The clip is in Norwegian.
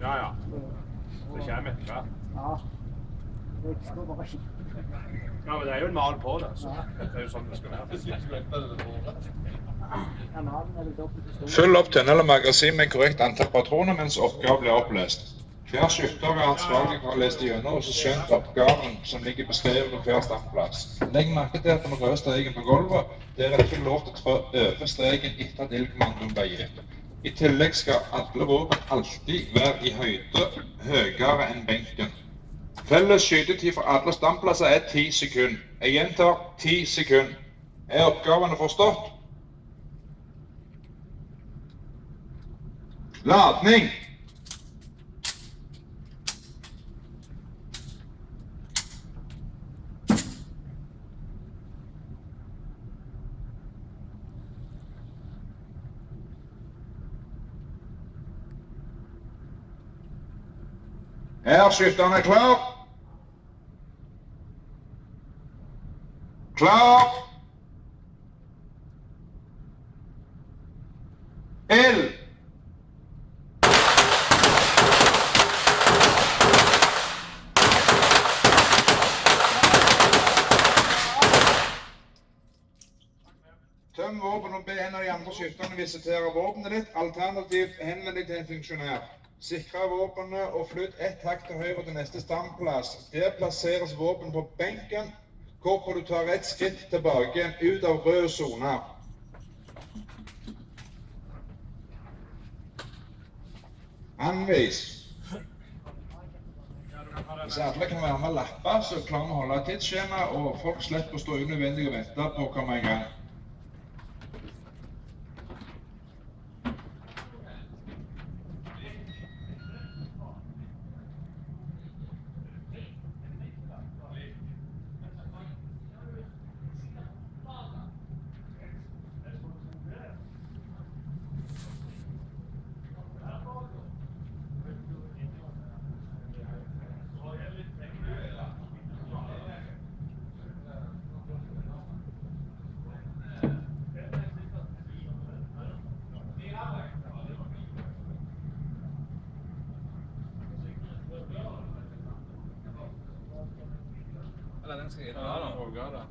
Ja, ja. Det kommer etter hvert. Ja. Det skal bare skje. Ja, men det er jo en mal på det. Så det er jo sånn det skal være. Så. Fyll opp tønne eller magasin med korrekt antall patroner mens oppgaven blir opplest. Hver skytter er ansvarlig for å lese gjennom og så skjønt oppgaven som ligger beskrevet på hver standplass. Legg merke til at den røde streken på gulvet, der er det ikke lov til å trå over streken etter at ildkommandoen ble gitt. I tillegg skal alle våpen alltid være i høyde høyere enn benken. Felles skytetid for alle standplasser er ti sekunder. Jeg gjentar ti sekunder. Er oppgavene forstått? Ladning! Er skytterne klar? Klar? Ild! Tøm våpen og be en av de andre skytterne visitere våpenet ditt. Alternativt henvend deg til en funksjonær. Sikre våpenet og flytt ett hakk til høyre til neste standplass. Der plasseres våpen på benken, hvorpå du tar ett skritt tilbake ut av rød sone. Anvis. Hvis alle kan være med og lappe, så klarer vi å holde tidsskjema, og folk slipper å stå unødvendig og vente på å komme i gang. Eller den skal jeg Ja, da, Åge, da.